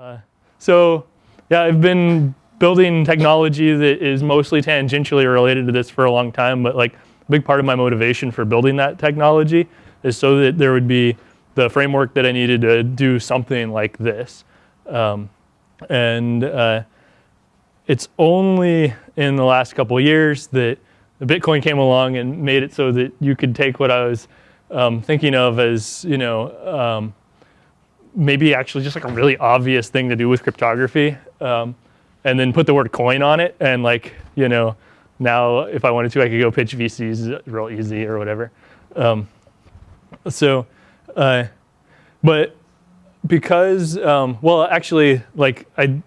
Uh, so yeah, I've been building technology that is mostly tangentially related to this for a long time, but like a big part of my motivation for building that technology is so that there would be the framework that I needed to do something like this. Um, and uh, it's only in the last couple years that Bitcoin came along and made it so that you could take what I was um, thinking of as, you know, um, maybe actually just like a really obvious thing to do with cryptography, um, and then put the word coin on it, and like, you know, now if I wanted to, I could go pitch VCs real easy or whatever. Um, so, uh, but because, um, well, actually, like I,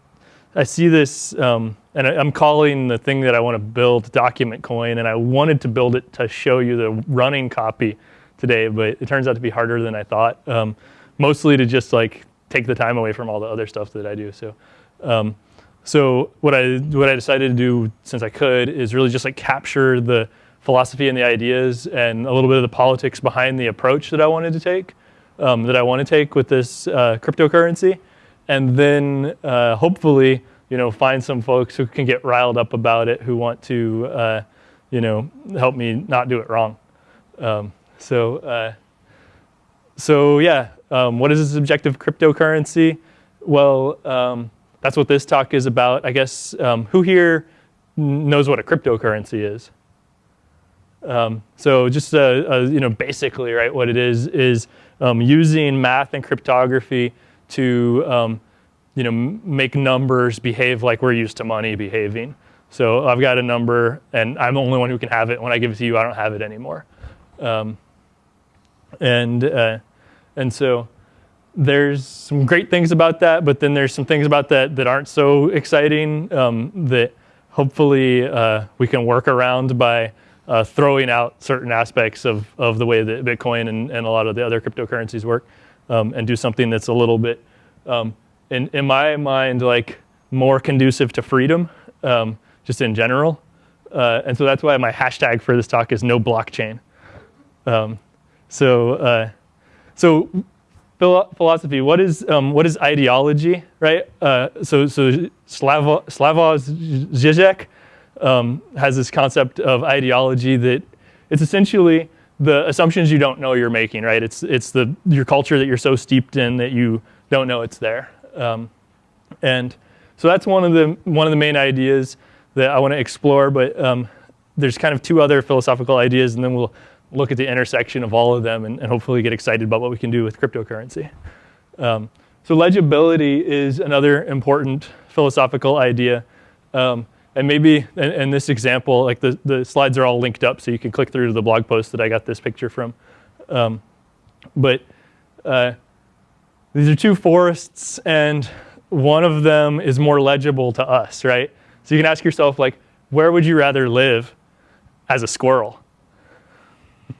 I see this, um, and I, am calling the thing that I want to build document coin, and I wanted to build it to show you the running copy today, but it turns out to be harder than I thought. Um, mostly to just like take the time away from all the other stuff that I do. So, um, so what I what I decided to do since I could is really just like capture the philosophy and the ideas and a little bit of the politics behind the approach that I wanted to take, um, that I want to take with this uh, cryptocurrency, and then uh, hopefully you know find some folks who can get riled up about it who want to uh, you know help me not do it wrong. Um, so uh, so yeah, um, what is a subjective cryptocurrency? Well, um, that's what this talk is about. I guess um, who here knows what a cryptocurrency is? Um, so just uh, uh, you know, basically, right, what it is is um, using math and cryptography to um, you know make numbers behave like we're used to money behaving. So I've got a number, and I'm the only one who can have it. When I give it to you, I don't have it anymore. and uh, and so there's some great things about that, but then there's some things about that that aren't so exciting um, that hopefully uh, we can work around by uh, throwing out certain aspects of, of the way that Bitcoin and, and a lot of the other cryptocurrencies work um, and do something that's a little bit, um, in, in my mind, like more conducive to freedom, um, just in general. Uh, and so that's why my hashtag for this talk is no blockchain. Um, so uh, so philosophy, what is, um, what is ideology, right? Uh, so so Slavo, Slavoj Žižek um, has this concept of ideology that it's essentially the assumptions you don't know you're making, right? It's, it's the, your culture that you're so steeped in that you don't know it's there. Um, and so that's one of, the, one of the main ideas that I want to explore, but um, there's kind of two other philosophical ideas, and then we'll look at the intersection of all of them and, and hopefully get excited about what we can do with cryptocurrency. Um, so legibility is another important philosophical idea. Um, and maybe in, in, this example, like the, the slides are all linked up so you can click through to the blog post that I got this picture from. Um, but uh, these are two forests and one of them is more legible to us, right? So you can ask yourself like, where would you rather live as a squirrel?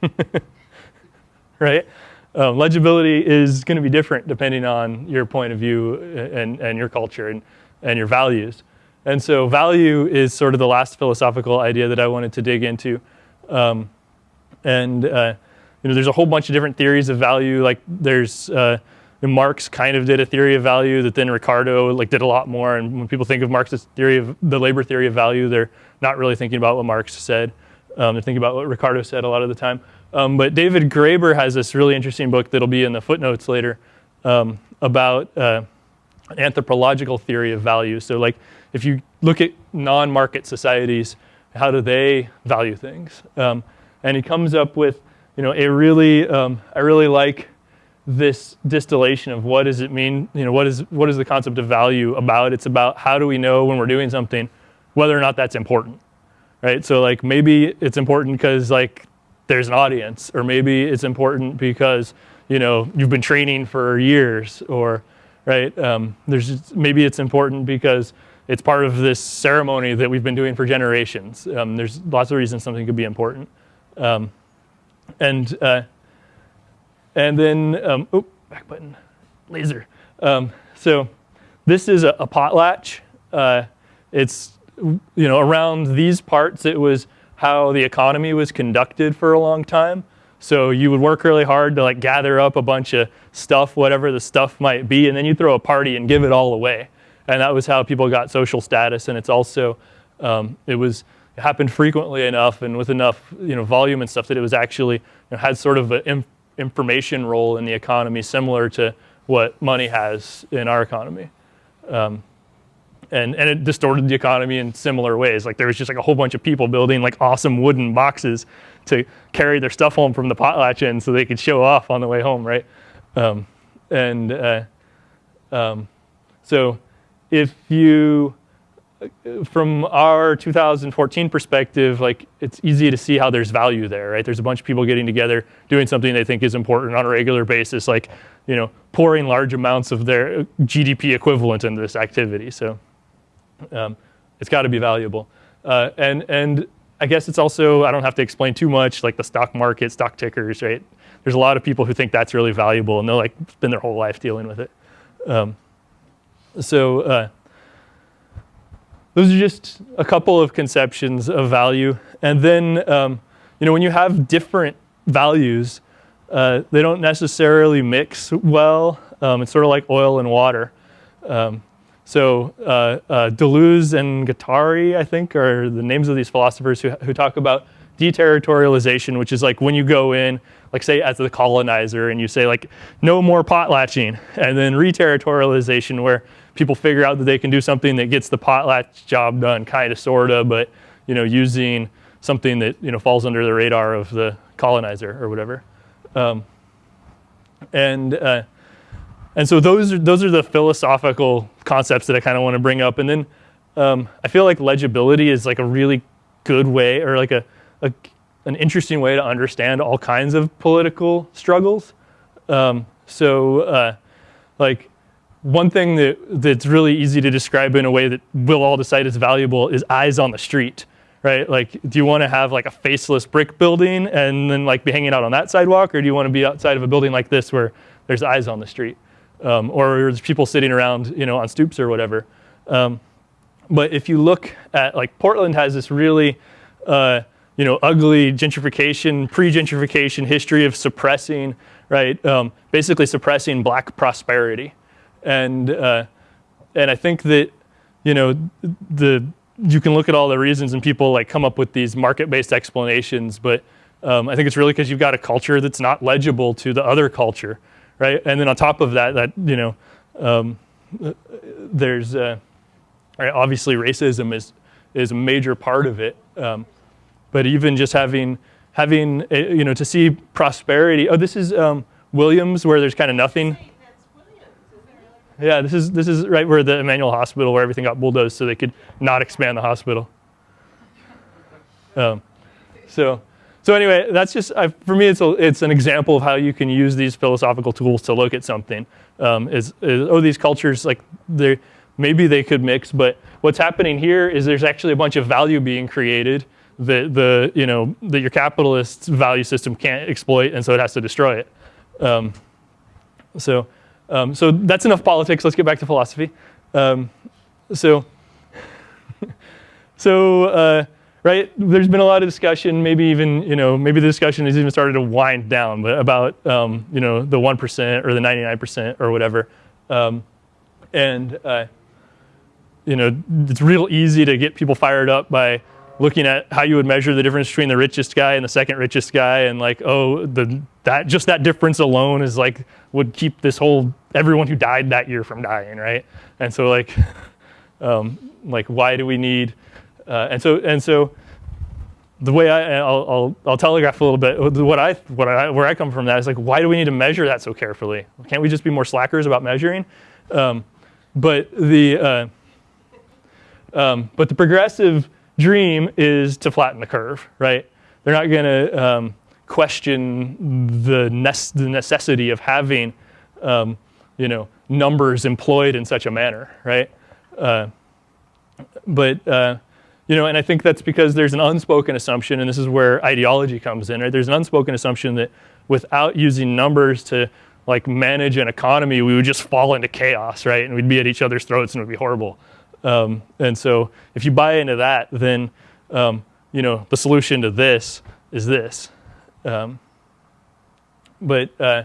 right? Um, legibility is going to be different depending on your point of view and, and your culture and, and your values. And so value is sort of the last philosophical idea that I wanted to dig into. Um, and uh, you know, there's a whole bunch of different theories of value. Like there's uh, Marx kind of did a theory of value that then Ricardo like did a lot more. And when people think of Marx's theory of the labor theory of value, they're not really thinking about what Marx said. Um, they're thinking about what Ricardo said a lot of the time. Um, but David Graeber has this really interesting book that'll be in the footnotes later um, about uh, anthropological theory of value. So like if you look at non-market societies, how do they value things? Um, and he comes up with, you know, a really, um, I really like this distillation of what does it mean, you know, what is, what is the concept of value about? It's about how do we know when we're doing something, whether or not that's important, right? So like maybe it's important because like there's an audience, or maybe it's important because you know you've been training for years, or right. Um, there's just, maybe it's important because it's part of this ceremony that we've been doing for generations. Um, there's lots of reasons something could be important, um, and uh, and then um, oh back button laser. Um, so this is a, a potlatch. Uh, it's you know around these parts it was how the economy was conducted for a long time. So you would work really hard to like gather up a bunch of stuff, whatever the stuff might be, and then you throw a party and give it all away. And that was how people got social status. And it's also, um, it was, it happened frequently enough and with enough you know, volume and stuff that it was actually, you know, had sort of an information role in the economy similar to what money has in our economy. Um, and, and it distorted the economy in similar ways. Like there was just like a whole bunch of people building like awesome wooden boxes to carry their stuff home from the potlatch inn so they could show off on the way home, right? Um, and uh, um, so if you, from our 2014 perspective, like it's easy to see how there's value there, right? There's a bunch of people getting together, doing something they think is important on a regular basis, like, you know, pouring large amounts of their GDP equivalent into this activity. So um, it's got to be valuable. Uh, and, and I guess it's also, I don't have to explain too much, like the stock market, stock tickers, right? There's a lot of people who think that's really valuable and they'll like spend their whole life dealing with it. Um, so uh, those are just a couple of conceptions of value. And then, um, you know, when you have different values, uh, they don't necessarily mix well. Um, it's sort of like oil and water. Um, so uh, uh, Deleuze and Guattari, I think, are the names of these philosophers who, who talk about deterritorialization, which is like when you go in, like say as the colonizer, and you say like, no more potlatching, and then reterritorialization, where people figure out that they can do something that gets the potlatch job done, kind of, sort of, but you know, using something that you know falls under the radar of the colonizer or whatever. Um, and uh, and so those are, those are the philosophical concepts that I kind of want to bring up. And then um, I feel like legibility is like a really good way or like a, a an interesting way to understand all kinds of political struggles. Um, so uh, like one thing that, that's really easy to describe in a way that we'll all decide is valuable is eyes on the street, right? Like, do you want to have like a faceless brick building and then like be hanging out on that sidewalk, or do you want to be outside of a building like this where there's eyes on the street? Um, or there's people sitting around, you know, on stoops or whatever. Um, but if you look at like Portland has this really, uh, you know, ugly gentrification, pre-gentrification history of suppressing, right? Um, basically suppressing black prosperity, and uh, and I think that, you know, the you can look at all the reasons and people like come up with these market-based explanations, but um, I think it's really because you've got a culture that's not legible to the other culture right? And then on top of that, that you know, um, there's uh, right, obviously racism is is a major part of it. Um, but even just having having a, you know to see prosperity. Oh, this is um, Williams, where there's kind of nothing. Yeah, this is this is right where the Emanuel Hospital, where everything got bulldozed, so they could not expand the hospital. Um, so so anyway, that's just, I, for me, it's, a, it's an example of how you can use these philosophical tools to look at something. Um, is, is, oh, these cultures, like, they maybe they could mix, but what's happening here is there's actually a bunch of value being created that the, you know, that your capitalist value system can't exploit, and so it has to destroy it. Um, so, um, so that's enough politics. Let's get back to philosophy. Um, so, so uh, right? There's been a lot of discussion, maybe even, you know, maybe the discussion has even started to wind down, but about, um, you know, the 1% or the 99% or whatever. Um, and, uh, you know, it's real easy to get people fired up by looking at how you would measure the difference between the richest guy and the second richest guy and like, oh, the, that, just that difference alone is like, would keep this whole, everyone who died that year from dying, right? And so like, um, like why do we need, uh, and so and so the way I, I'll, I'll, I'll, telegraph a little bit what I, what I, where I come from that is like, why do we need to measure that so carefully? Can't we just be more slackers about measuring? Um, but the, uh, um, but the progressive dream is to flatten the curve, right? They're not going to um, question the, the, necessity of having, um, you know, numbers employed in such a manner, right? Uh, but uh, you know, and I think that's because there's an unspoken assumption, and this is where ideology comes in, right? There's an unspoken assumption that without using numbers to like manage an economy, we would just fall into chaos, right? And we'd be at each other's throats and it would be horrible. Um, and so if you buy into that, then, um, you know, the solution to this is this. Um, but uh,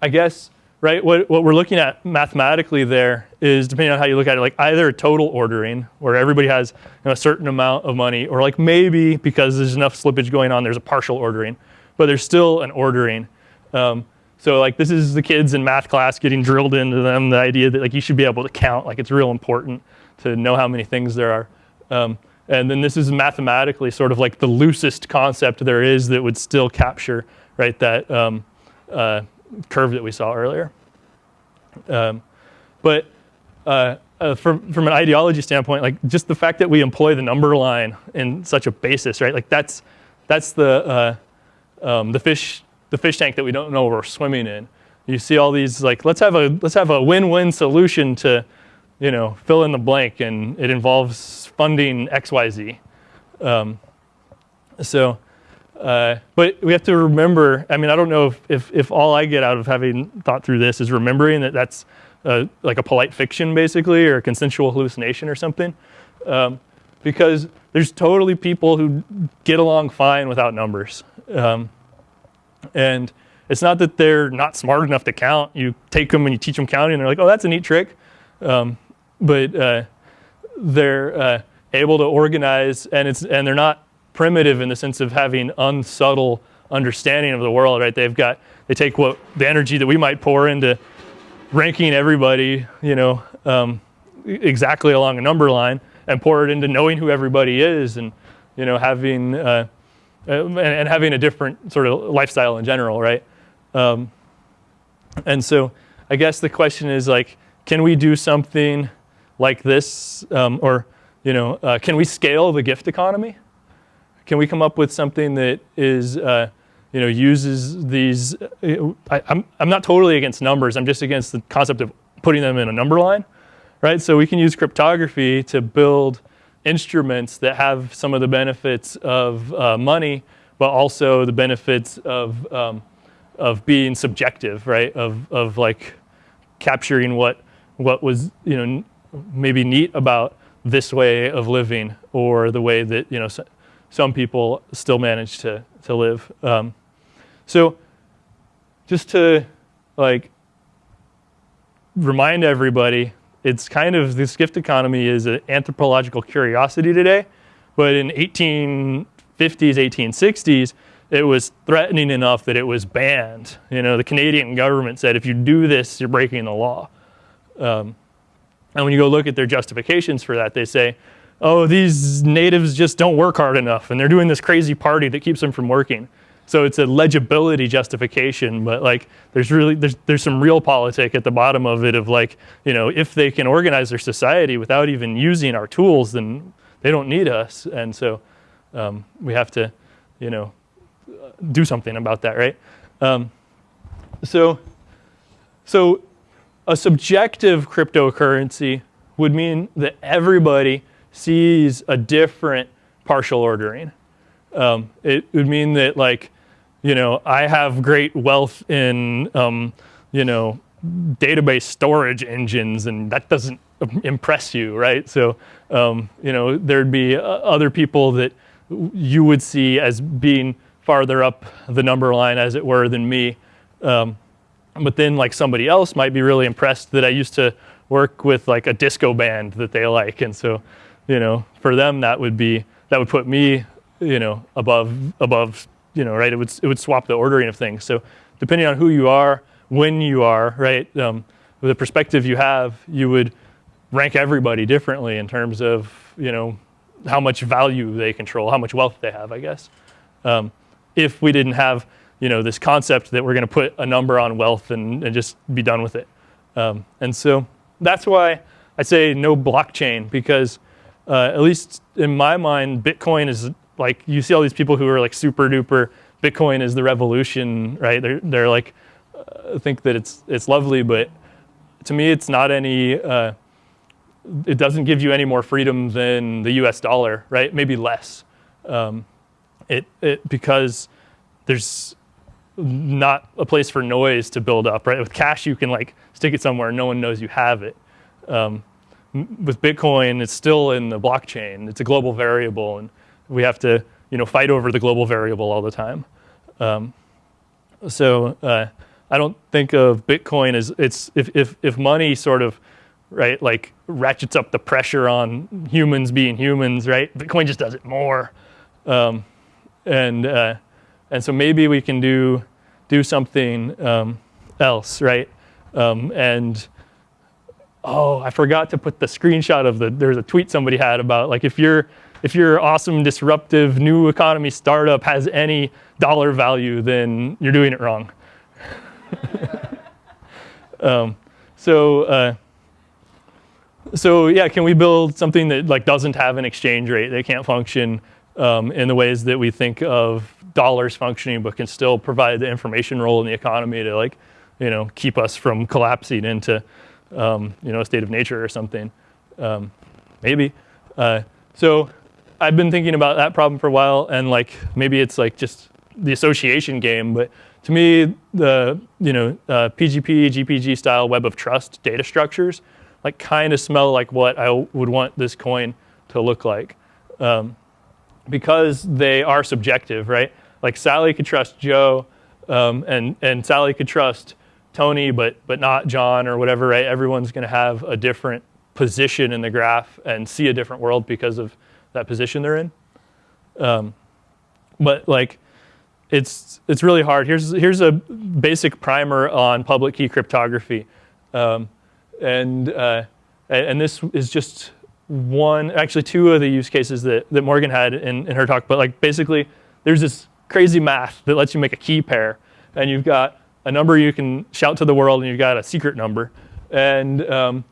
I guess right? What, what we're looking at mathematically there is, depending on how you look at it, like either total ordering, where everybody has you know, a certain amount of money, or like maybe because there's enough slippage going on, there's a partial ordering, but there's still an ordering. Um, so like this is the kids in math class getting drilled into them, the idea that like you should be able to count, like it's real important to know how many things there are. Um, and then this is mathematically sort of like the loosest concept there is that would still capture, right, that um, uh, curve that we saw earlier. Um, but uh, uh, from, from an ideology standpoint, like just the fact that we employ the number line in such a basis, right? Like that's, that's the, uh, um, the, fish, the fish tank that we don't know we're swimming in. You see all these like, let's have a, let's have a win-win solution to, you know, fill in the blank and it involves funding XYZ. Um, so uh, but we have to remember, I mean, I don't know if, if, if, all I get out of having thought through this is remembering that that's uh, like a polite fiction, basically, or a consensual hallucination or something. Um, because there's totally people who get along fine without numbers. Um, and it's not that they're not smart enough to count. You take them and you teach them counting, and they're like, oh, that's a neat trick. Um, but uh, they're uh, able to organize, and, it's, and they're not primitive in the sense of having unsubtle understanding of the world, right? They've got, they take what, the energy that we might pour into ranking everybody, you know, um, exactly along a number line and pour it into knowing who everybody is and, you know, having, uh, and, and, having a different sort of lifestyle in general, right? Um, and so I guess the question is like, can we do something like this um, or, you know, uh, can we scale the gift economy? Can we come up with something that is, uh, you know, uses these, uh, I, I'm, I'm not totally against numbers, I'm just against the concept of putting them in a number line, right? So we can use cryptography to build instruments that have some of the benefits of uh, money, but also the benefits of, um, of being subjective, right? Of, of like capturing what, what was, you know, maybe neat about this way of living or the way that, you know, some people still manage to, to live. Um, so just to like remind everybody, it's kind of, this gift economy is an anthropological curiosity today, but in 1850s, 1860s, it was threatening enough that it was banned. You know, the Canadian government said, if you do this, you're breaking the law. Um, and when you go look at their justifications for that, they say, oh, these natives just don't work hard enough and they're doing this crazy party that keeps them from working. So it's a legibility justification, but like there's really, there's, there's some real politic at the bottom of it of like, you know, if they can organize their society without even using our tools, then they don't need us. And so um, we have to, you know, do something about that, right? Um, so, so a subjective cryptocurrency would mean that everybody sees a different partial ordering. Um, it would mean that like, you know, I have great wealth in, um, you know, database storage engines and that doesn't impress you, right? So, um, you know, there'd be uh, other people that you would see as being farther up the number line as it were than me. Um, but then like somebody else might be really impressed that I used to work with like a disco band that they like. And so you know, for them that would be that would put me, you know, above above, you know, right? It would it would swap the ordering of things. So depending on who you are, when you are, right, um, the perspective you have, you would rank everybody differently in terms of you know how much value they control, how much wealth they have, I guess. Um, if we didn't have you know this concept that we're going to put a number on wealth and, and just be done with it. Um, and so that's why I say no blockchain because uh, at least in my mind, Bitcoin is like, you see all these people who are like super duper, Bitcoin is the revolution, right? They're, they're like, uh, think that it's, it's lovely, but to me, it's not any, uh, it doesn't give you any more freedom than the US dollar, right? Maybe less. Um, it, it, because there's not a place for noise to build up, right? With cash, you can like stick it somewhere, no one knows you have it. Um, with Bitcoin, it's still in the blockchain. It's a global variable, and we have to you know, fight over the global variable all the time. Um, So uh, I don't think of Bitcoin as it's if, if, if money sort of right like ratchets up the pressure on humans being humans, right? Bitcoin just does it more, um, and uh, and so maybe we can do do something um, else, right? Um, and oh, I forgot to put the screenshot of the there's a tweet somebody had about like if you're if your awesome, disruptive, new economy startup has any dollar value, then you're doing it wrong. um, so, uh, so yeah, can we build something that like doesn't have an exchange rate that can't function um, in the ways that we think of dollars functioning, but can still provide the information role in the economy to like, you know, keep us from collapsing into, um, you know, a state of nature or something. Um, maybe. Uh, so I've been thinking about that problem for a while, and like maybe it's like just the association game, but to me, the you know uh, PGP, GPG style web of trust data structures like kind of smell like what I would want this coin to look like, um, because they are subjective, right? Like Sally could trust Joe, um, and and Sally could trust Tony, but but not John or whatever, right? Everyone's going to have a different position in the graph and see a different world because of that position they're in. Um, but like, it's it's really hard. Here's here's a basic primer on public key cryptography, um, and uh, and this is just one, actually two of the use cases that that Morgan had in, in her talk. But like basically, there's this crazy math that lets you make a key pair, and you've got a number you can shout to the world, and you've got a secret number, and um,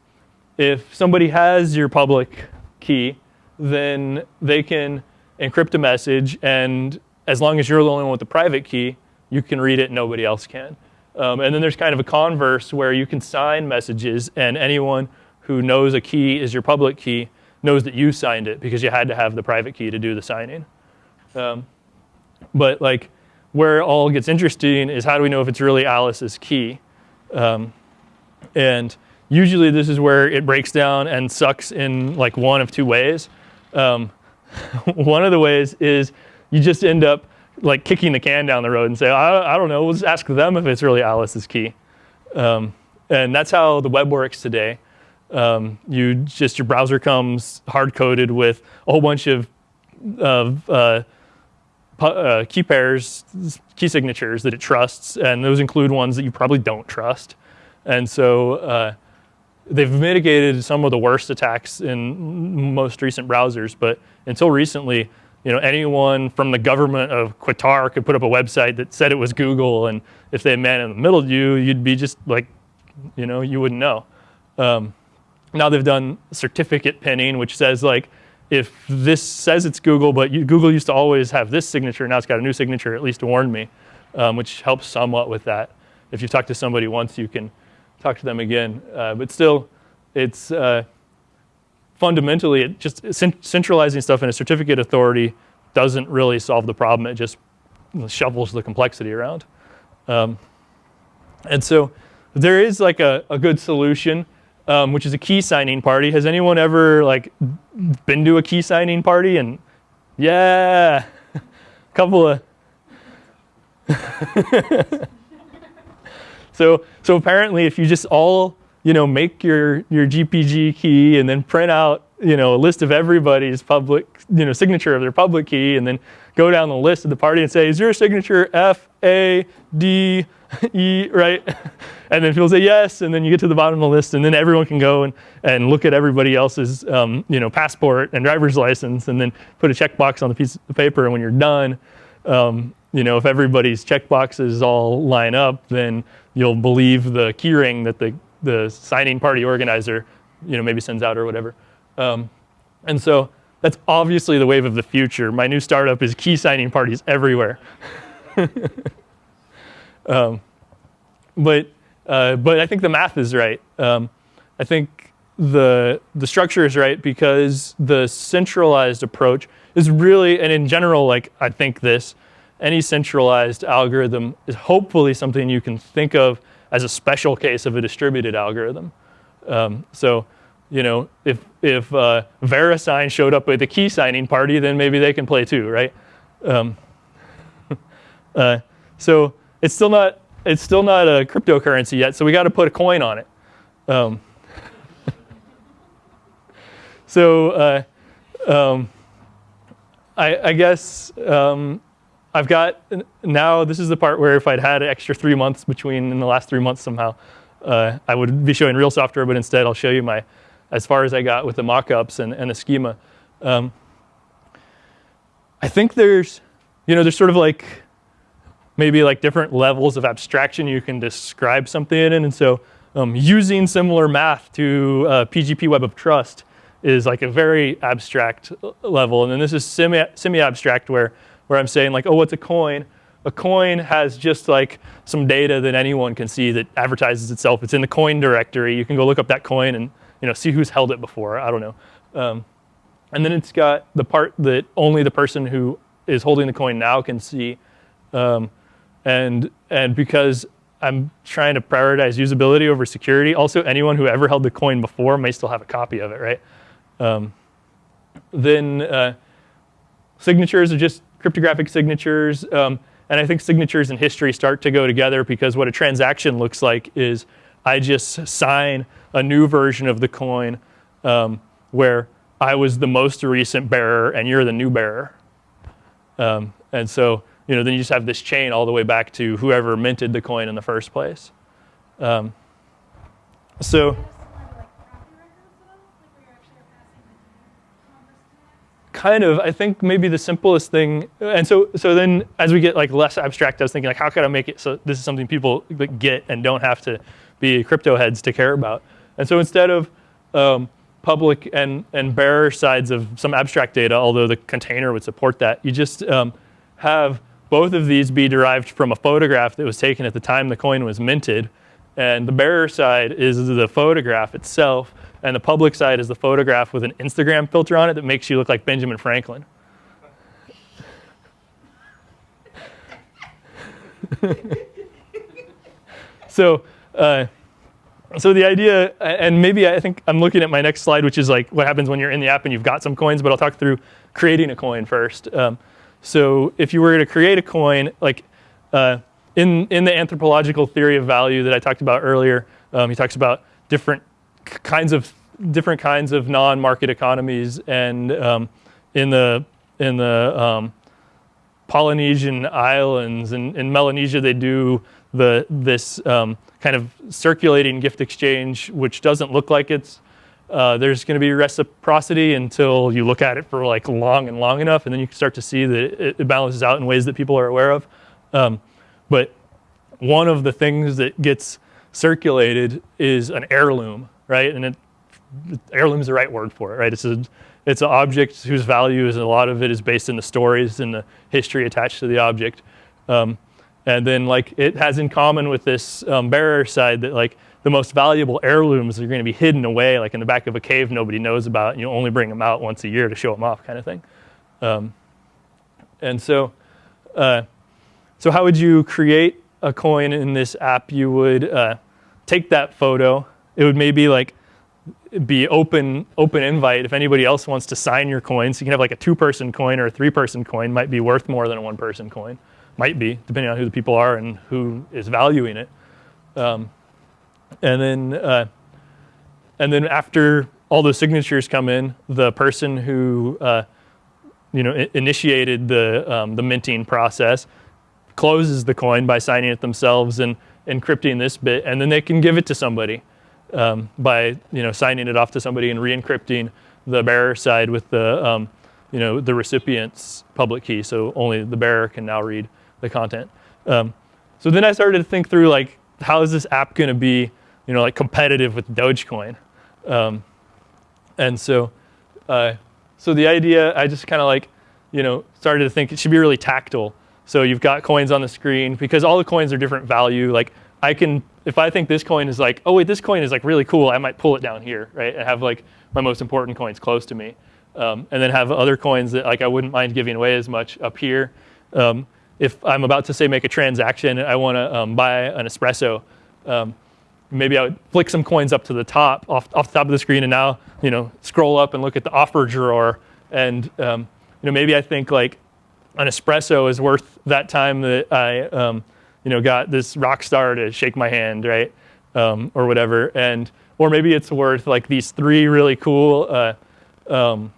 if somebody has your public key, then they can encrypt a message, and as long as you're the only one with the private key, you can read it, nobody else can. Um, and then there's kind of a converse where you can sign messages, and anyone who knows a key is your public key knows that you signed it because you had to have the private key to do the signing. Um, but like, where it all gets interesting is how do we know if it's really Alice's key? Um, and usually this is where it breaks down and sucks in like one of two ways. Um, one of the ways is you just end up like kicking the can down the road and say, I, I don't know, we'll just ask them if it's really Alice's key. Um, and that's how the web works today. Um, you just, your browser comes hard coded with a whole bunch of, of uh, uh, key pairs, key signatures that it trusts, and those include ones that you probably don't trust. And so uh, they've mitigated some of the worst attacks in most recent browsers, but until recently, you know, anyone from the government of Qatar could put up a website that said it was Google, and if they had man in the middle of you, you'd be just like, you know, you wouldn't know. Um, now they've done certificate pinning, which says like, if this says it's Google, but you, Google used to always have this signature, now it's got a new signature, at least warn me, um, which helps somewhat with that. If you talk to somebody once, you can talk to them again. Uh, but still, it's uh, fundamentally it just centralizing stuff in a certificate authority doesn't really solve the problem. It just shovels the complexity around. Um, and so there is like a, a good solution, um, which is a key signing party. Has anyone ever like been to a key signing party? And yeah, a couple of. So, so apparently if you just all, you know, make your, your GPG key and then print out, you know, a list of everybody's public, you know, signature of their public key and then go down the list of the party and say, is your signature F, A, D, E, right? And then people say yes, and then you get to the bottom of the list, and then everyone can go and, and look at everybody else's um, you know, passport and driver's license, and then put a checkbox on the piece of paper, and when you're done, um, you know, if everybody's checkboxes all line up, then you'll believe the keyring that the, the signing party organizer, you know, maybe sends out or whatever. Um, and so that's obviously the wave of the future. My new startup is key signing parties everywhere. um, but, uh, but I think the math is right. Um, I think the, the structure is right because the centralized approach is really, and in general, like I think this, any centralized algorithm is hopefully something you can think of as a special case of a distributed algorithm. Um, so, you know, if, if uh, VeriSign showed up at the key signing party, then maybe they can play too, right? Um, uh, so, it's still not it's still not a cryptocurrency yet, so we got to put a coin on it. Um, so uh, um, I, I, guess um, I've got now. This is the part where if I'd had an extra three months between in the last three months somehow, uh, I would be showing real software. But instead, I'll show you my as far as I got with the mockups and, and a schema. Um, I think there's, you know, there's sort of like maybe like different levels of abstraction you can describe something in. And so um, using similar math to uh, PGP Web of Trust is like a very abstract level. And then this is semi, semi-abstract where, where I'm saying like, oh, what's a coin? A coin has just like some data that anyone can see that advertises itself. It's in the coin directory. You can go look up that coin and you know, see who's held it before. I don't know. Um, and then it's got the part that only the person who is holding the coin now can see. Um, and, and because I'm trying to prioritize usability over security, also anyone who ever held the coin before may still have a copy of it, right? Um, then uh, signatures are just cryptographic signatures. Um, and I think signatures and history start to go together because what a transaction looks like is I just sign a new version of the coin um, where I was the most recent bearer and you're the new bearer. Um, and so you know, then you just have this chain all the way back to whoever minted the coin in the first place. Um, so, kind of, I think maybe the simplest thing, and so so then as we get like less abstract, I was thinking like, how could I make it so this is something people get and don't have to be crypto heads to care about. And so instead of um, public and and bearer sides of some abstract data, although the container would support that, you just um, have both of these be derived from a photograph that was taken at the time the coin was minted. And the bearer side is the photograph itself, and the public side is the photograph with an Instagram filter on it that makes you look like Benjamin Franklin. so, uh, so the idea, and maybe I think I'm looking at my next slide, which is like what happens when you're in the app and you've got some coins, but I'll talk through creating a coin first. Um, so if you were to create a coin, like uh, in, in the anthropological theory of value that I talked about earlier, um, he talks about different kinds of different kinds of non-market economies, and um, in the in the um, Polynesian islands and in Melanesia they do the this um, kind of circulating gift exchange, which doesn't look like it's uh, there's going to be reciprocity until you look at it for like long and long enough, and then you can start to see that it, it balances out in ways that people are aware of. Um, but one of the things that gets circulated is an heirloom, right? And it, heirloom is the right word for it, right? It's a it's an object whose value is a lot of it is based in the stories and the history attached to the object. Um, and then like it has in common with this um, bearer side that like the most valuable heirlooms are going to be hidden away, like in the back of a cave nobody knows about, and you only bring them out once a year to show them off, kind of thing. Um, and so, uh, so how would you create a coin in this app? You would uh, take that photo. It would maybe like be open open invite if anybody else wants to sign your coin. So you can have like a two-person coin or a three-person coin. Might be worth more than a one-person coin. Might be, depending on who the people are and who is valuing it. Um, and then uh, and then after all those signatures come in, the person who uh, you know initiated the um, the minting process closes the coin by signing it themselves and encrypting this bit, and then they can give it to somebody um, by you know signing it off to somebody and re-encrypting the bearer side with the um, you know the recipient's public key, so only the bearer can now read the content. Um, so then I started to think through like how is this app going to be you know, like competitive with Dogecoin. Um, and so, uh, so the idea, I just kind of like, you know, started to think it should be really tactile. So you've got coins on the screen because all the coins are different value. Like I can, if I think this coin is like, oh wait, this coin is like really cool, I might pull it down here, right? And have like my most important coins close to me. Um, and then have other coins that like I wouldn't mind giving away as much up here. Um, if I'm about to say make a transaction, and I want to um, buy an espresso. Um, maybe I would flick some coins up to the top, off, off the top of the screen, and now you know scroll up and look at the offer drawer, and um, you know maybe I think like an espresso is worth that time that I um, you know, got this rock star to shake my hand, right, um, or whatever, and or maybe it's worth like these three really cool, uh, um,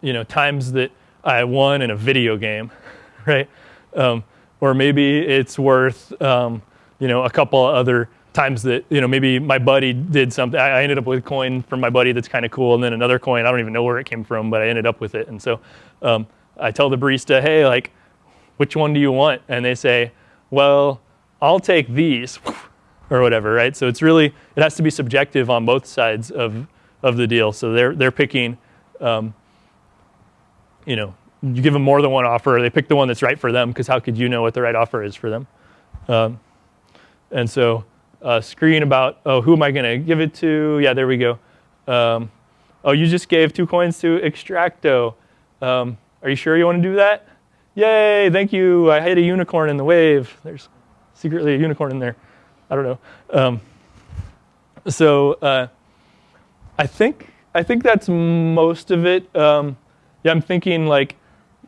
you know, times that I won in a video game, right, um, or maybe it's worth, um, you know, a couple other times that you know maybe my buddy did something. I ended up with a coin from my buddy that's kind of cool, and then another coin I don't even know where it came from, but I ended up with it, and so um, I tell the barista, hey, like, which one do you want? And they say, well, I'll take these, or whatever, right? So it's really it has to be subjective on both sides of of the deal. So they're they're picking, um, you know, you give them more than one offer. They pick the one that's right for them because how could you know what the right offer is for them? Um, and so a screen about, oh, who am I going to give it to? Yeah, there we go. Um, oh, you just gave two coins to Extracto. Um, are you sure you want to do that? Yay, thank you. I hit a unicorn in the wave. There's secretly a unicorn in there. I don't know. Um, so uh, I think I think that's most of it. Um, yeah, I'm thinking like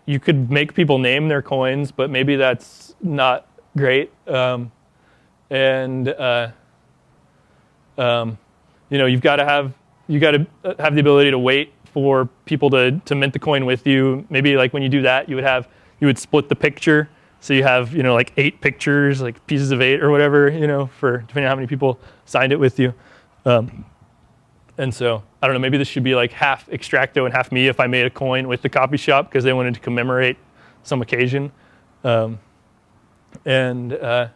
you could make people name their coins, but maybe that's not great. Um, and uh, um, you know you've got to have you got to have the ability to wait for people to to mint the coin with you. Maybe like when you do that, you would have you would split the picture, so you have you know like eight pictures, like pieces of eight or whatever, you know, for depending on how many people signed it with you. Um, and so I don't know, maybe this should be like half Extracto and half me if I made a coin with the copy shop because they wanted to commemorate some occasion. Um, and uh,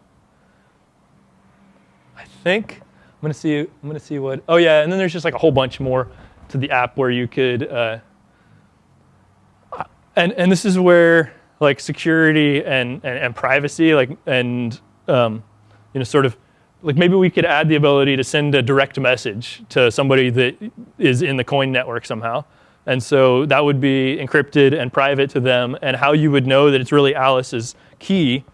I think. I'm gonna see. I'm gonna see what. Oh yeah, and then there's just like a whole bunch more to the app where you could. Uh, and and this is where like security and and, and privacy like and um, you know sort of like maybe we could add the ability to send a direct message to somebody that is in the coin network somehow. And so that would be encrypted and private to them. And how you would know that it's really Alice's key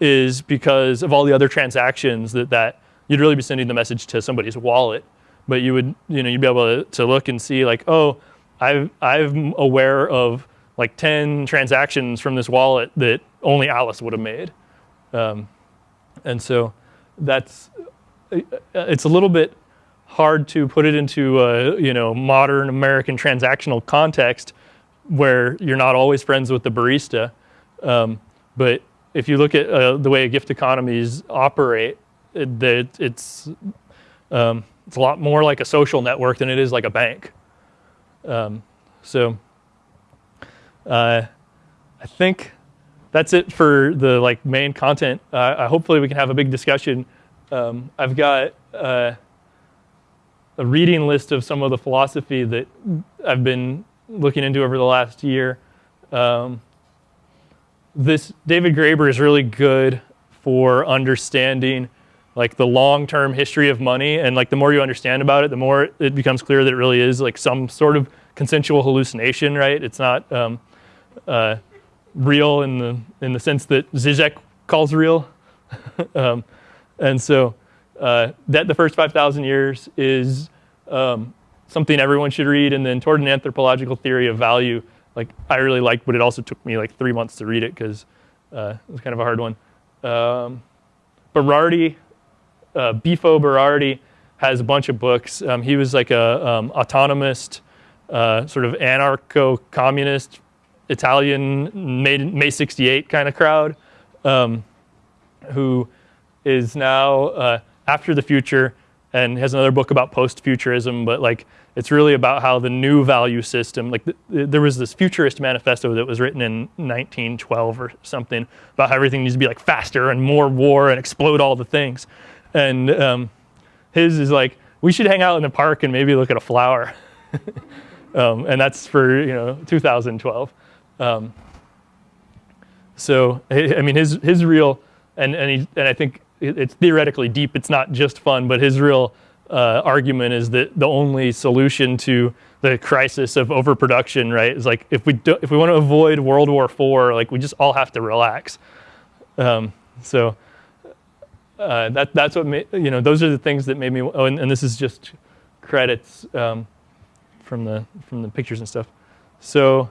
is because of all the other transactions that that you'd really be sending the message to somebody's wallet, but you would, you know, you'd be able to, to look and see like, oh, I've, I'm aware of like 10 transactions from this wallet that only Alice would have made. Um, and so that's, it's a little bit hard to put it into a, you know, modern American transactional context where you're not always friends with the barista. Um, but if you look at uh, the way gift economies operate, it, it's um, it's a lot more like a social network than it is like a bank. Um, so uh, I think that's it for the like main content. Uh, hopefully we can have a big discussion. Um, I've got uh, a reading list of some of the philosophy that I've been looking into over the last year. Um, this David Graeber is really good for understanding like the long-term history of money and like the more you understand about it the more it becomes clear that it really is like some sort of consensual hallucination right it's not um, uh, real in the in the sense that Zizek calls real. Um, and so uh, that the first 5,000 years is um, something everyone should read. And then toward an anthropological theory of value like I really liked but it also took me like three months to read it because uh, it was kind of a hard one. Um, Berardi uh, Bifo Berardi has a bunch of books. Um, he was like a um, autonomist, uh, sort of anarcho-communist Italian May, May 68 kind of crowd um, who is now uh, after the future and has another book about post-futurism, but like it's really about how the new value system, like there was this futurist manifesto that was written in 1912 or something about how everything needs to be like faster and more war and explode all the things. And um, his is like, we should hang out in the park and maybe look at a flower. um, and that's for, you know, 2012. Um, so, I mean, his, his real, and, and, he, and I think it's theoretically deep, it's not just fun, but his real uh, argument is that the only solution to the crisis of overproduction, right, is like if we, do, if we want to avoid World War IV, like we just all have to relax. Um, so uh, that, that's what, made, you know, those are the things that made me, oh, and, and this is just credits um, from, the, from the pictures and stuff. So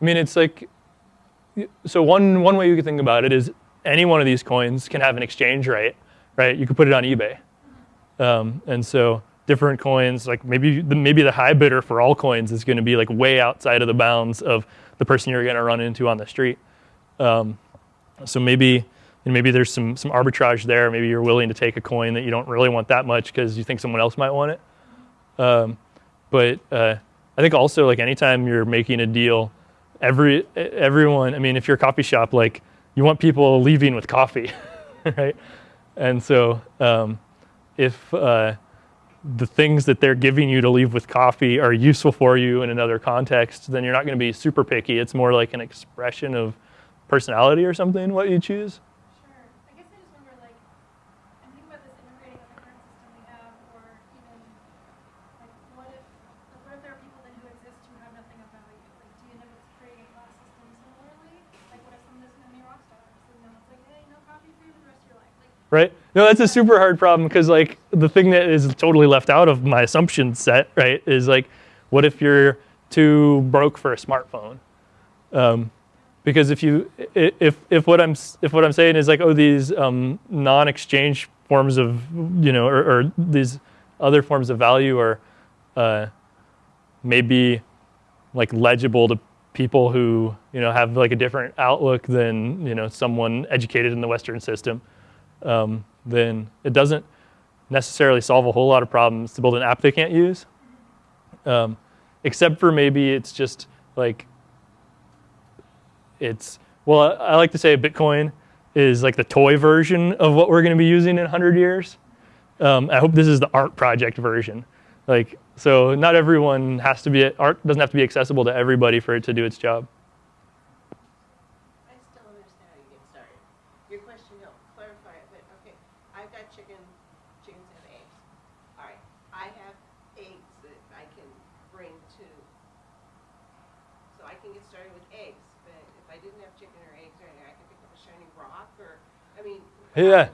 I mean, it's like. So one one way you could think about it is any one of these coins can have an exchange rate, right? You could put it on eBay, um, and so different coins, like maybe the, maybe the high bidder for all coins is going to be like way outside of the bounds of the person you're going to run into on the street. Um, so maybe and maybe there's some some arbitrage there. Maybe you're willing to take a coin that you don't really want that much because you think someone else might want it. Um, but uh, I think also like anytime you're making a deal, every everyone. I mean, if you're a coffee shop, like you want people leaving with coffee, right? And so um, if uh, the things that they're giving you to leave with coffee are useful for you in another context, then you're not going to be super picky. It's more like an expression of personality or something. What you choose. Right? No, that's a super hard problem because like the thing that is totally left out of my assumption set, right, is like, what if you're too broke for a smartphone? Um, because if you if if what I'm if what I'm saying is like, oh, these um, non-exchange forms of you know, or, or, these other forms of value are uh, maybe like legible to people who you know have like a different outlook than you know someone educated in the Western system um, then it doesn't necessarily solve a whole lot of problems to build an app they can't use. Um, except for maybe it's just like, it's, well, I like to say Bitcoin is like the toy version of what we're going to be using in 100 years. Um, I hope this is the art project version. Like, so not everyone has to be, art doesn't have to be accessible to everybody for it to do its job. Yeah.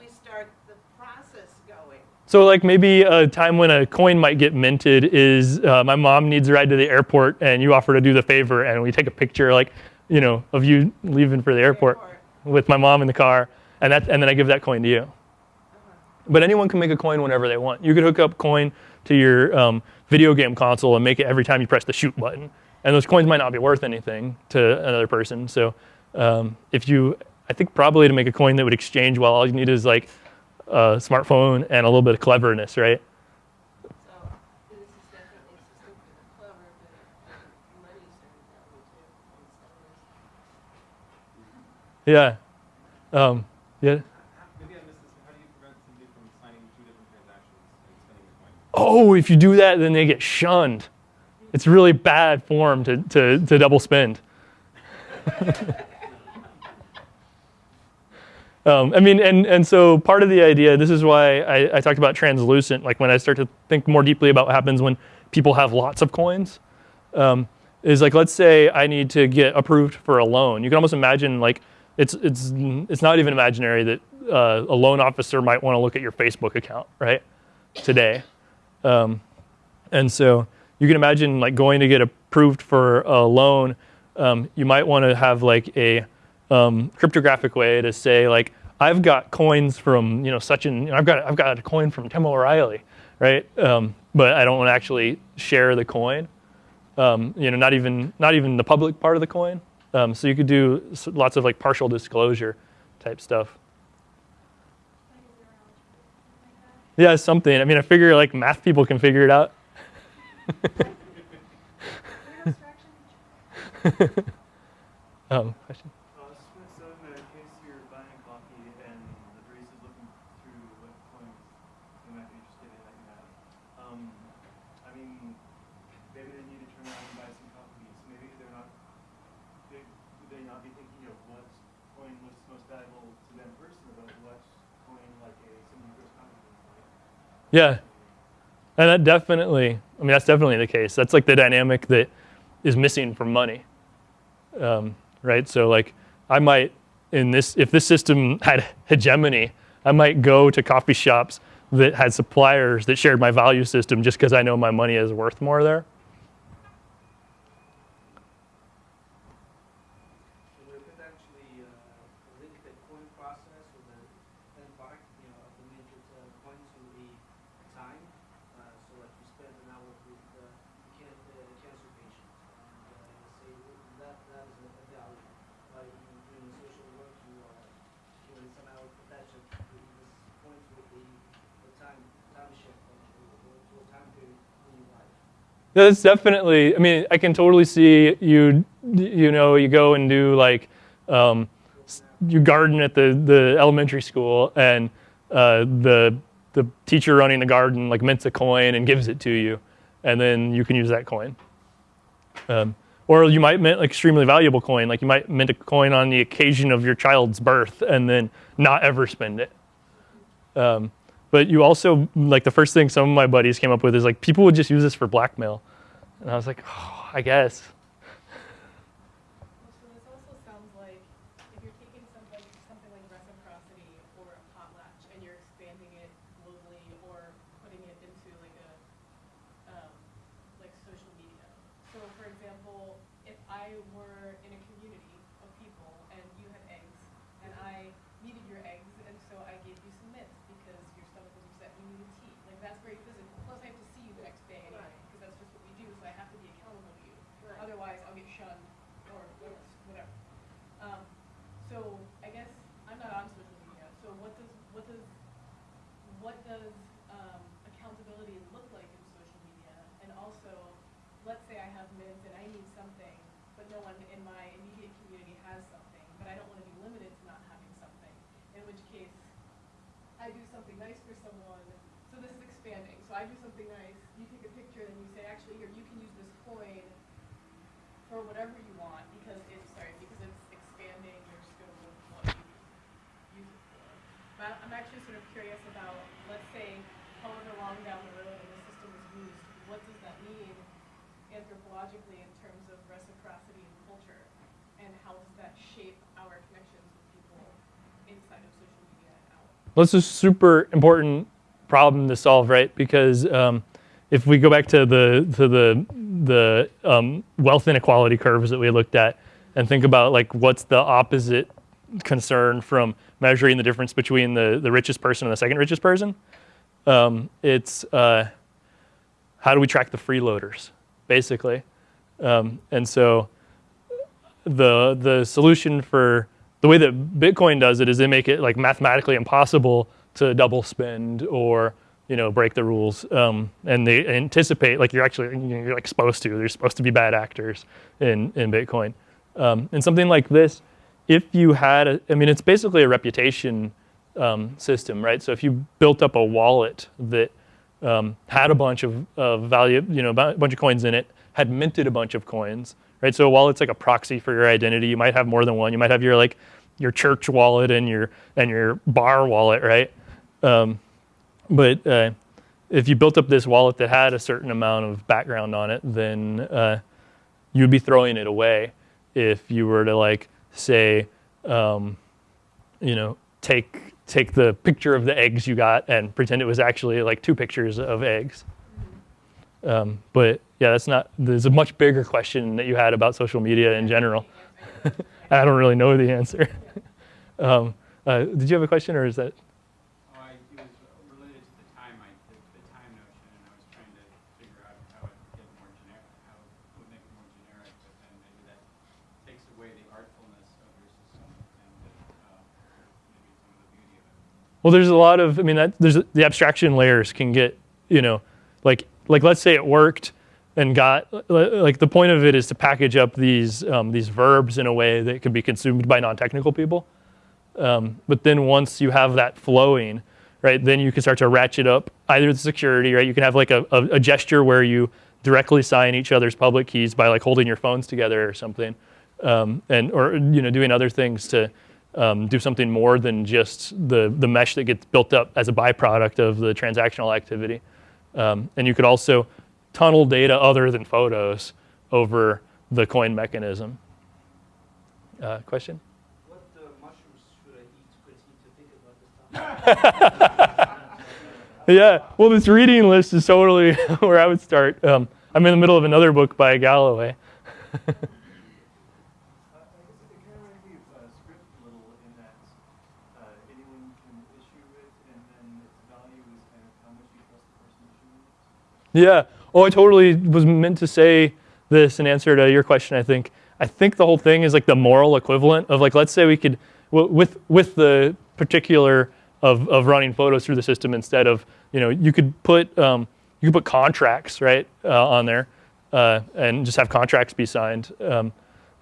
So like maybe a time when a coin might get minted is uh, my mom needs a ride to the airport and you offer to do the favor and we take a picture like, you know, of you leaving for the airport, airport. with my mom in the car and that and then I give that coin to you. Uh -huh. But anyone can make a coin whenever they want. You could hook up coin to your um, video game console and make it every time you press the shoot button. And those coins might not be worth anything to another person. So um, if you I think probably to make a coin that would exchange well, all you need is like a smartphone and a little bit of cleverness, right? Yeah. Um, yeah. Oh, if you do that, then they get shunned. It's really bad form to, to, to double spend. Um, I mean, and, and so part of the idea, this is why I, I, talked about translucent, like when I start to think more deeply about what happens when people have lots of coins, um, is like, let's say I need to get approved for a loan. You can almost imagine like, it's, it's, it's not even imaginary that uh, a loan officer might want to look at your Facebook account, right, today. Um, and so you can imagine like going to get approved for a loan, um, you might want to have like a um, cryptographic way to say like, I've got coins from, you know, such and, you know, I've got, I've got a coin from Tim O'Reilly, right? Um, but I don't want to actually share the coin. Um, you know, not even, not even the public part of the coin. Um, so you could do lots of like partial disclosure type stuff. Yeah, something. I mean, I figure like math people can figure it out. um, question? Yeah. And that definitely, I mean, that's definitely the case. That's like the dynamic that is missing from money, um, right? So like I might, in this, if this system had hegemony, I might go to coffee shops that had suppliers that shared my value system just because I know my money is worth more there. that, that is a a value. By you doing the social work, you are, you know, somehow attach it to this point with the, the time, time shift, or to to a time period in your life. Yeah, That's definitely. I mean, I can totally see you. You know, you go and do like um, you garden at the the elementary school, and uh, the the teacher running the garden like mints a coin and gives it to you, and then you can use that coin. Um, or you might mint like extremely valuable coin, like you might mint a coin on the occasion of your child's birth, and then not ever spend it. Um, but you also like the first thing some of my buddies came up with is like people would just use this for blackmail, and I was like, oh, I guess. So this also sounds like if you're taking something, something like reciprocity or a potlatch and you're expanding it globally or putting it into like a, um, like social media. So for example, if I were in a community of people and you had eggs and I needed your eggs and so I gave you some mints because your stomach was upset and you needed tea. Like that's very physical. Plus I have to see you the next day anyway Right. because that's just what we do. So I have to be accountable to you. Right. Otherwise, I'll get shunned or whatever. whatever. Um, so I guess I'm not on social media. So what does what does what does um, accountability look like in social media? And also, let's say I have Mint and I need something, but no one in my immediate community has something, but I don't want to be limited to not having something. In which case, I do something nice for someone. So this is expanding. So I do something nice. You take a picture and you say, actually, here you can use this coin for whatever you want because it's sorry because it's expanding your scope of what you use it for. But I'm actually sort of curious about let's say however long down the road and the system is used, what does that mean anthropologically in terms of reciprocity and culture, and how does that shape our connections with people inside of social media and out? Well, this is a super important problem to solve, right? Because um, if we go back to the to the the um, wealth inequality curves that we looked at, and think about like what's the opposite concern from measuring the difference between the the richest person and the second richest person, um, it's uh, how do we track the freeloaders, basically, um, and so the the solution for the way that Bitcoin does it is they make it like mathematically impossible to double spend or you know break the rules, um, and they anticipate like you're actually you're like supposed to. There's supposed to be bad actors in in Bitcoin, um, and something like this. If you had, a, I mean, it's basically a reputation um, system, right? So if you built up a wallet that um, had a bunch of, of value, you know, a bunch of coins in it, had minted a bunch of coins, right? So a wallet's like a proxy for your identity. You might have more than one. You might have your like your church wallet and your and your bar wallet, right? Um, but uh, if you built up this wallet that had a certain amount of background on it, then uh, you'd be throwing it away if you were to like say, um, you know, take take the picture of the eggs you got and pretend it was actually like two pictures of eggs. Um, but yeah, that's not. There's a much bigger question that you had about social media in general. I don't really know the answer. um, uh, did you have a question, or is that? Oh, I, it was related to the time, I, the, the time notion, and I was trying to figure out how it get more generic, how it would make it more generic, but then maybe that takes away the artfulness of your system and the, uh, maybe some of the beauty of it. Well, there's a lot of. I mean, that, there's the abstraction layers can get. You know, like like let's say it worked and got like the point of it is to package up these um, these verbs in a way that can be consumed by non-technical people. Um, but then once you have that flowing, right, then you can start to ratchet up either the security, right? You can have like a, a, a gesture where you directly sign each other's public keys by like holding your phones together or something, um, and or you know doing other things to um, do something more than just the the mesh that gets built up as a byproduct of the transactional activity. Um, and you could also tunnel data other than photos over the coin mechanism. Uh, question? What uh, mushrooms should I eat to continue to think about this topic? Yeah, well, this reading list is totally where I would start. Um, I'm in the middle of another book by Galloway. Uh, I guess it kind of reminds me of uh, scrip a little in that uh, anyone can issue it, and then its value is kind of how much you trust the person issuing it. Yeah. Oh, I totally was meant to say this in answer to your question, I think. I think the whole thing is like the moral equivalent of like let's say we could with with the particular of of running photos through the system instead of you know you could put um, you could put contracts right uh, on there uh, and just have contracts be signed. Um,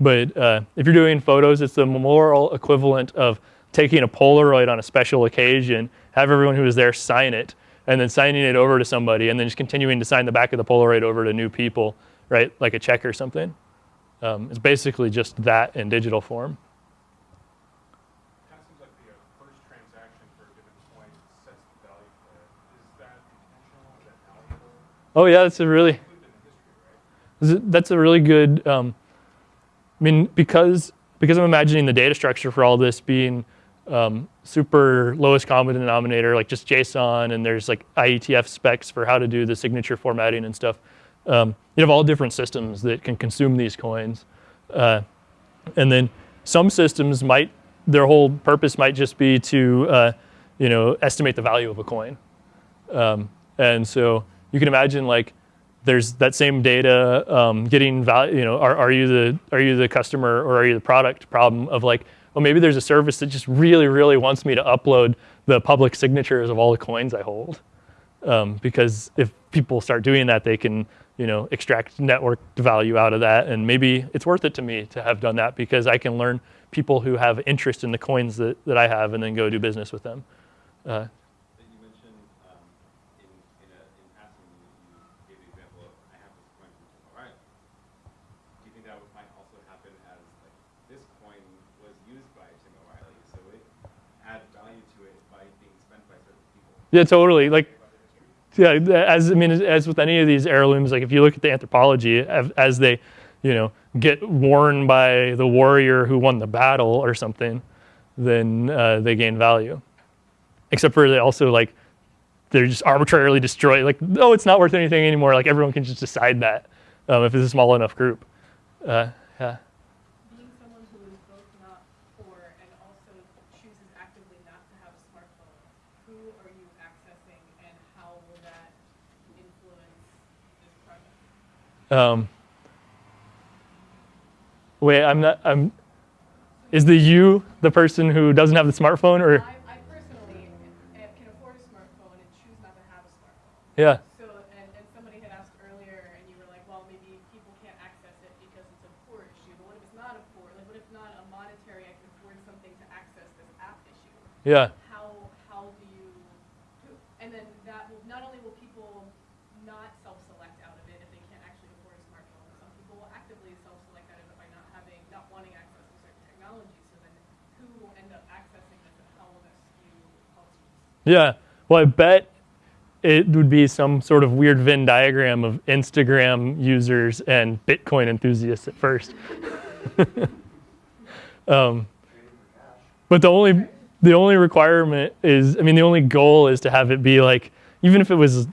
but uh, if you're doing photos, it's the moral equivalent of taking a Polaroid on a special occasion, have everyone who was there sign it, and then signing it over to somebody, and then just continuing to sign the back of the Polaroid over to new people, right? Like a check or something. Um, it's basically just that in digital form. Kind seems like the first transaction for a given coin sets the value for it. Is that intentional? Is that malleable? Oh yeah, that's a really Included in the history, right? Is it- That's a really good. Um, I mean, because because I'm imagining the data structure for all this being um, super lowest common denominator, like just JSON, and there's like IETF specs for how to do the signature formatting and stuff. Um, you have all different systems that can consume these coins, uh, and then some systems might their whole purpose might just be to uh, you know estimate the value of a coin. Um, and so you can imagine like there's that same data um, getting value. You know, are, are you the are you the customer or are you the product problem of like, well, maybe there's a service that just really really wants me to upload the public signatures of all the coins I hold, um, because if people start doing that, they can you know extract network value out of that, and maybe it's worth it to me to have done that because I can learn people who have interest in the coins that, that I have and then go do business with them. Uh, that you mentioned um, in in, a, in passing, you, you gave the example of I have this coin from Tim O'Reilly. Do you think that would- might also happen as like this coin was used by Tim O'Reilly, so it add value to it by being spent by certain people? Yeah, totally. Like, yeah, as I mean, as, with any of these heirlooms, like if you look at the anthropology, as, as they, you know, get worn by the warrior who won the battle or something, then uh, they gain value. Except for they also like they're just arbitrarily destroyed. Like, oh, it's not worth anything anymore. Like everyone can just decide that um, if it's a small enough group. Uh, yeah. being someone who is both not poor and also chooses actively not to have a smartphone, who are you accessing and how will that influence this project? Um, wait, I'm not. I'm. Is the you the person who doesn't have the smartphone, or I, I personally can afford a smartphone and choose not to have a smartphone. yeah? So, and, and somebody had asked earlier, and you were like, well, maybe people can't access it because it's a poor issue. But what if it's not a poor? Like, what if not a monetary? I can afford something to access this app issue. Yeah. how how do you do and then that will not only will people not self-select out of it if they can't actually afford a smartphone but some people will actively self-select out of it by not having not wanting access to certain technology so then who will end up accessing this and how will this skew policies Yeah. Well, I bet it would be some sort of weird Venn diagram of Instagram users and Bitcoin enthusiasts at first. um, but the only the only requirement is, I mean, the only goal is to have it be like, even if it was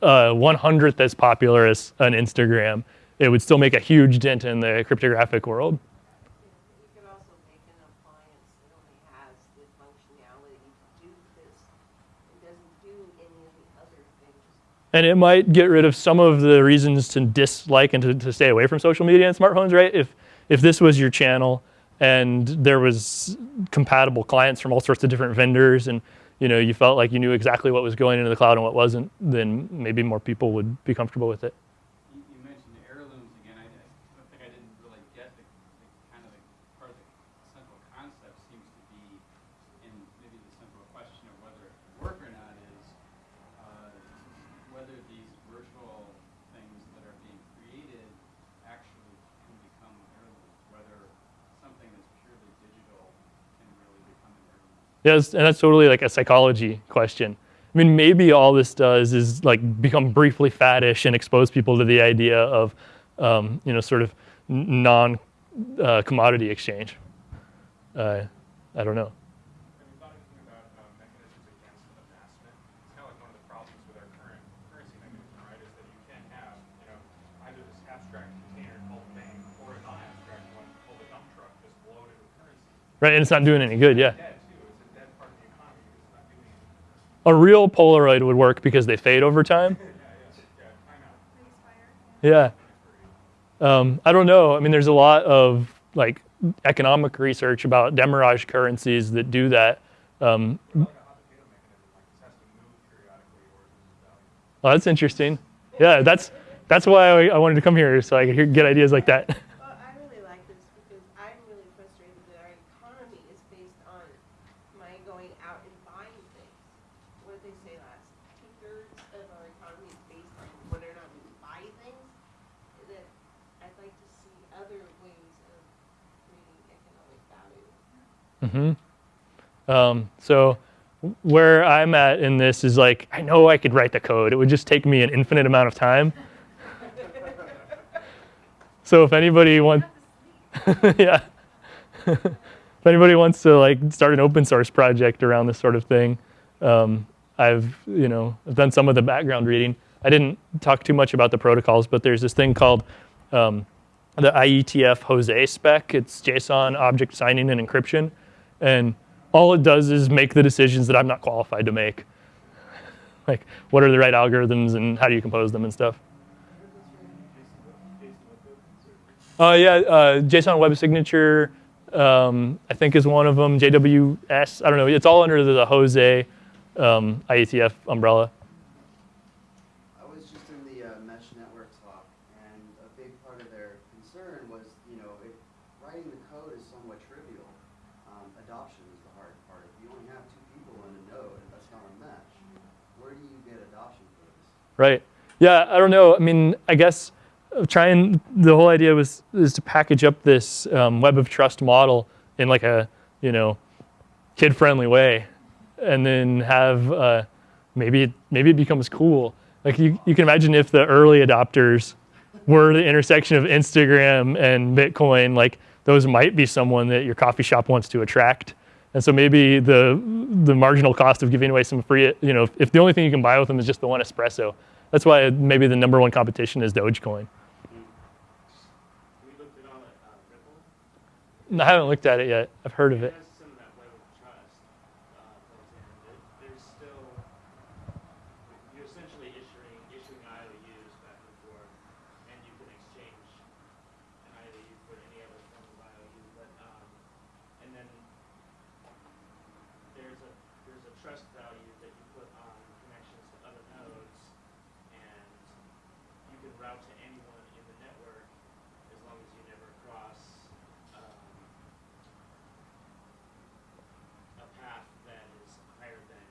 uh, 100th as popular as an Instagram, it would still make a huge dent in the cryptographic world. You could also make an appliance that only has the functionality to do this. It doesn't do any of the other things. And it might get rid of some of the reasons to dislike and to, to stay away from social media and smartphones right? If if this was your channel and there was compatible clients from all sorts of different vendors and you know you felt like you knew exactly what was going into the cloud and what wasn't then maybe more people would be comfortable with it You, you mentioned the heirlooms again. I, I don't think I didn't really get the, the kind of the part of the central concept seems to be, in maybe the central question of whether it can work or not is uh, whether these virtual things that are being created actually can become heirlooms. Whether something that's purely digital can really become an yes and that's totally like a psychology question i mean maybe all this does is like become briefly faddish and expose people to the idea of um, you know sort of n- non uh, commodity exchange uh, i don't know Have you thought anything about mechanisms against amassment? It's kind of like one of the problems with our current currency mechanism, right? Is that you can have, you know, either this abstract container called bank or a non-abstract one called a dump truck just loaded with currency. right and it's not doing any good yeah Dead too. It's a dead part of the economy because it's not doing anything. A real Polaroid would work because they fade over time. Yeah. Um, I don't know. I mean, there's a lot of like economic research about demurrage currencies that do that. Um, value. oh, that's interesting. Yeah, that's that's why I, I wanted to come here so I could hear, get ideas like that. Well, I really like this because I'm really frustrated that our economy is based on my going out and buying things. What did they say last? Two thirds of our economy is based on whether or not we buy things. That I'd like to see other ways of creating economic value. Hmm Um, so where I'm at in this is like I know I could write the code. It would just take me an infinite amount of time. so if anybody wants, yeah, if anybody wants to like start an open source project around this sort of thing, um, I've you know I've done some of the background reading. I didn't talk too much about the protocols, but there's this thing called um, the IETF Jose spec. It's JSON object signing and encryption, and all it does is make the decisions that I'm not qualified to make. like what are the right algorithms and how do you compose them and stuff. Oh yeah, uh, JSON Web Signature, um, I think is one of them. JWS, I don't know. It's all under the Jose um, IETF umbrella. I was just in the uh, mesh network talk, and a big part of their concern was, you know, if writing the code is somewhat trivial, um, adoption is the hard part. If you only have two people in a node, and that's not a mesh, where do you get adoption for this? Right. Yeah, I don't know. I mean, I guess uh, trying the whole idea was is to package up this um, web of trust model in like a you know kid friendly way, and then have uh, maybe it, maybe it becomes cool. Like you, you can imagine if the early adopters were the intersection of Instagram and Bitcoin, like those might be someone that your coffee shop wants to attract. And so maybe the the marginal cost of giving away some free, you know, if, if the only thing you can buy with them is just the one espresso, that's why maybe the number one competition is Dogecoin. We looked at all at uh. I haven't looked at it yet. I've heard of it. has some of that web of trust uh, built in. There, there's still you're essentially issuing issuing IOUs back and forth, and you can exchange an IOU for any other form of IOU. But um, and then there's a there's a trust value that you put on connections to other nodes, and you can route to anyone in the network as long as you never cross. Um, a path that is higher than,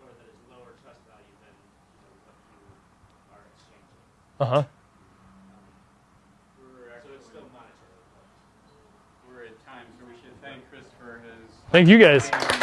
or that is lower trust value than, you know, what you are exchanging. Uh huh. We're So actually, it's still monetary. we're at time, so we Uh-huh. should thank Chris for his. Thank you guys. time